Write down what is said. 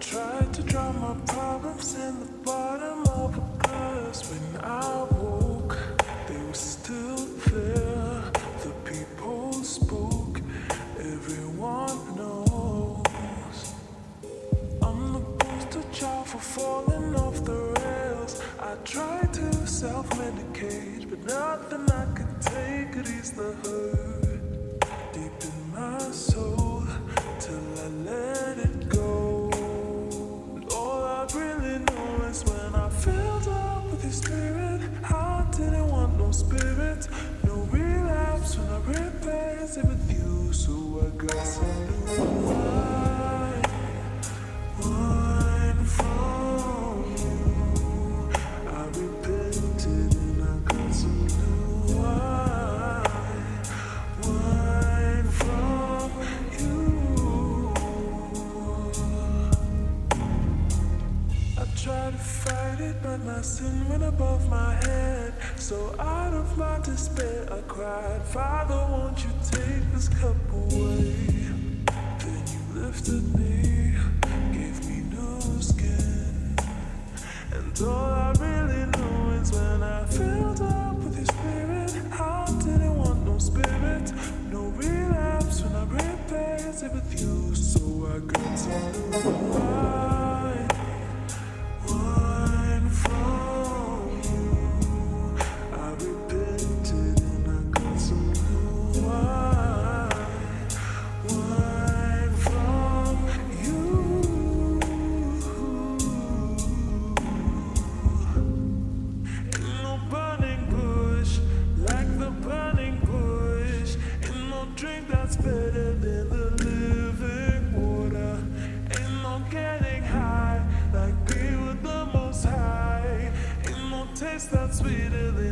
drops in the bottom of a glass when I woke. They were still there. The people spoke. Everyone knows. I'm the poster child for falling off the rails. I tried to self-medicate, but nothing I could take could ease the hurt deep in my soul it, but my sin went above my head. So out of my despair, I cried, Father, won't you take this cup away? Then you lifted me, gave me new skin. And all I really know is when I filled up with your spirit, I didn't want no spirit, no relapse when I replaced it with you. So I some new better than the living water. And I'm getting high Like we were the most high. Taste that sweeter than